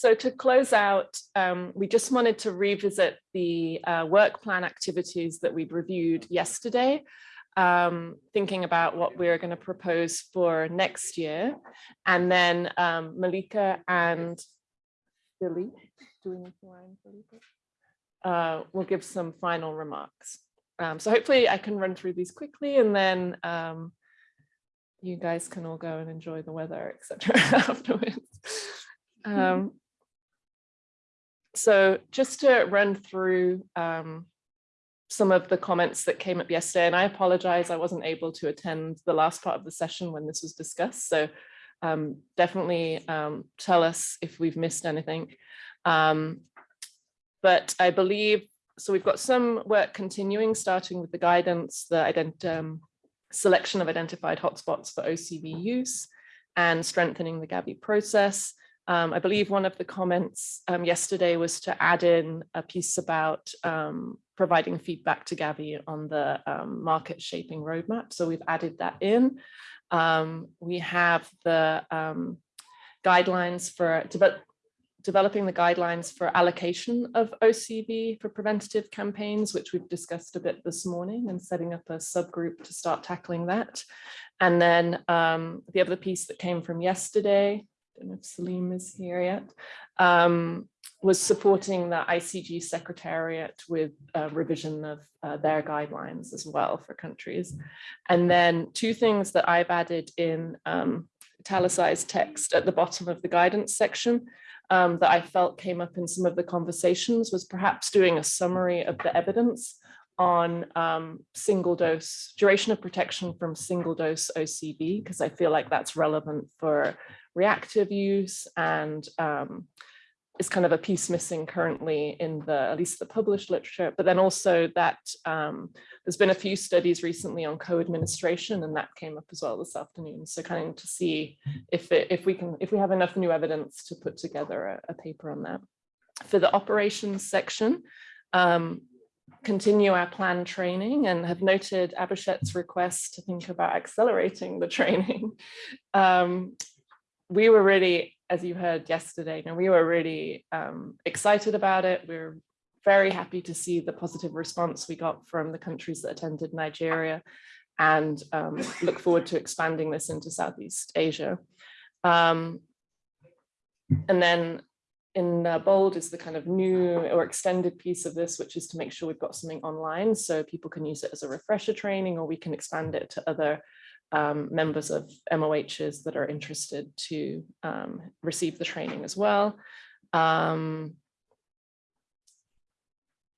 so to close out, um, we just wanted to revisit the uh, work plan activities that we reviewed yesterday, um, thinking about what we're going to propose for next year. And then um, Malika and Billy, do we need to uh, we'll give some final remarks. Um, so hopefully I can run through these quickly and then um, you guys can all go and enjoy the weather, etc. afterwards. Um, so just to run through um, some of the comments that came up yesterday, and I apologize, I wasn't able to attend the last part of the session when this was discussed. So um, definitely um, tell us if we've missed anything. Um, but I believe, so we've got some work continuing, starting with the guidance, the um, selection of identified hotspots for OCV use and strengthening the Gavi process. Um, I believe one of the comments um, yesterday was to add in a piece about um, providing feedback to Gavi on the um, market shaping roadmap. So we've added that in. Um, we have the um, guidelines for de developing the guidelines for allocation of OCV for preventative campaigns, which we've discussed a bit this morning and setting up a subgroup to start tackling that. And then the other piece that came from yesterday don't know if Salim is here yet, um, was supporting the ICG Secretariat with a revision of uh, their guidelines as well for countries. And then two things that I've added in um, italicized text at the bottom of the guidance section um, that I felt came up in some of the conversations was perhaps doing a summary of the evidence on um, single dose, duration of protection from single dose OCV, because I feel like that's relevant for reactive use and um, is kind of a piece missing currently in the at least the published literature. But then also that um, there's been a few studies recently on co-administration and that came up as well this afternoon. So kind of to see if it, if we can if we have enough new evidence to put together a, a paper on that. For the operations section um, continue our planned training and have noted Abhishek's request to think about accelerating the training. Um, we were really, as you heard yesterday, and we were really um, excited about it. We are very happy to see the positive response we got from the countries that attended Nigeria and um, look forward to expanding this into Southeast Asia. Um, and then in uh, bold is the kind of new or extended piece of this, which is to make sure we've got something online so people can use it as a refresher training or we can expand it to other um, members of MOHs that are interested to um, receive the training as well. Um,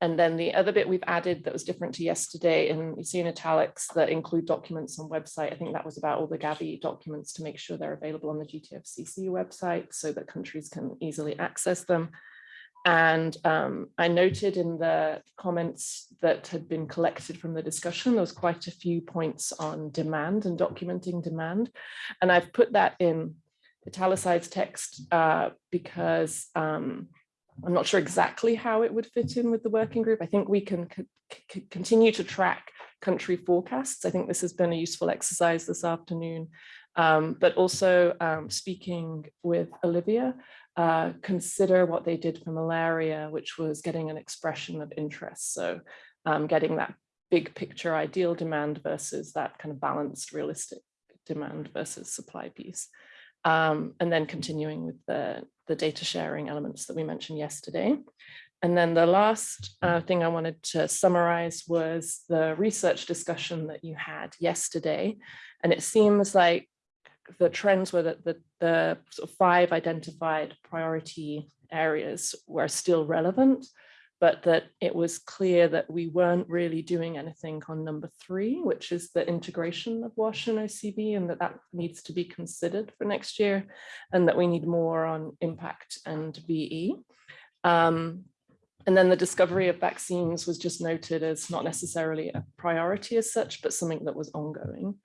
and then the other bit we've added that was different to yesterday, and you see in italics that include documents on website. I think that was about all the Gavi documents to make sure they're available on the GTFCC website so that countries can easily access them. And um, I noted in the comments that had been collected from the discussion, there was quite a few points on demand and documenting demand. And I've put that in italicized text uh, because um, I'm not sure exactly how it would fit in with the working group. I think we can continue to track country forecasts. I think this has been a useful exercise this afternoon, um, but also um, speaking with Olivia, uh, consider what they did for malaria, which was getting an expression of interest. So um, getting that big picture ideal demand versus that kind of balanced realistic demand versus supply piece. Um, and then continuing with the, the data sharing elements that we mentioned yesterday. And then the last uh, thing I wanted to summarize was the research discussion that you had yesterday. And it seems like the trends were that the, the sort of five identified priority areas were still relevant, but that it was clear that we weren't really doing anything on number three, which is the integration of WASH and OCV, and that that needs to be considered for next year, and that we need more on impact and VE. Um, and then the discovery of vaccines was just noted as not necessarily a priority as such, but something that was ongoing.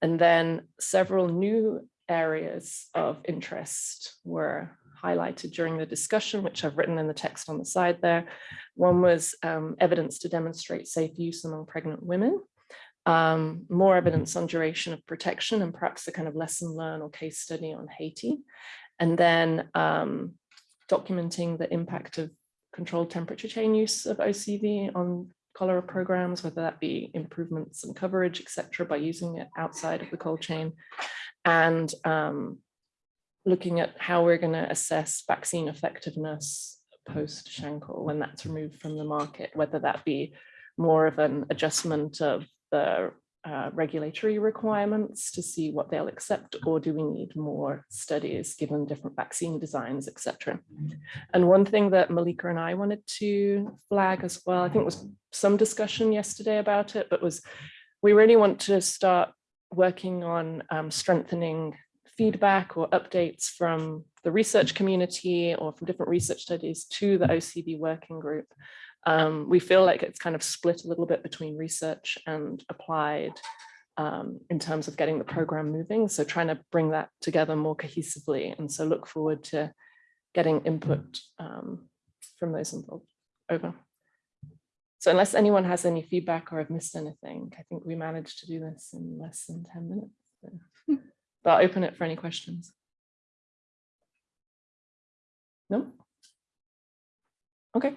And then several new areas of interest were highlighted during the discussion, which I've written in the text on the side there. One was um, evidence to demonstrate safe use among pregnant women, um, more evidence on duration of protection and perhaps a kind of lesson learned or case study on Haiti. And then um, documenting the impact of controlled temperature chain use of OCV on cholera programs, whether that be improvements in coverage, etc., by using it outside of the cold chain, and um, looking at how we're going to assess vaccine effectiveness post Shanchol when that's removed from the market, whether that be more of an adjustment of the uh, regulatory requirements to see what they'll accept, or do we need more studies given different vaccine designs, etc. And one thing that Malika and I wanted to flag as well, I think was some discussion yesterday about it, but was we really want to start working on um, strengthening feedback or updates from the research community or from different research studies to the OCV working group. Um, we feel like it's kind of split a little bit between research and applied um, in terms of getting the program moving. So trying to bring that together more cohesively. And so look forward to getting input um, from those involved. Over. So unless anyone has any feedback or I've missed anything, I think we managed to do this in less than 10 minutes. So. But I'll open it for any questions. No? Okay.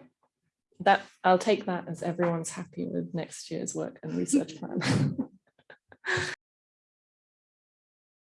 That I'll take that as everyone's happy with next year's work and research plan.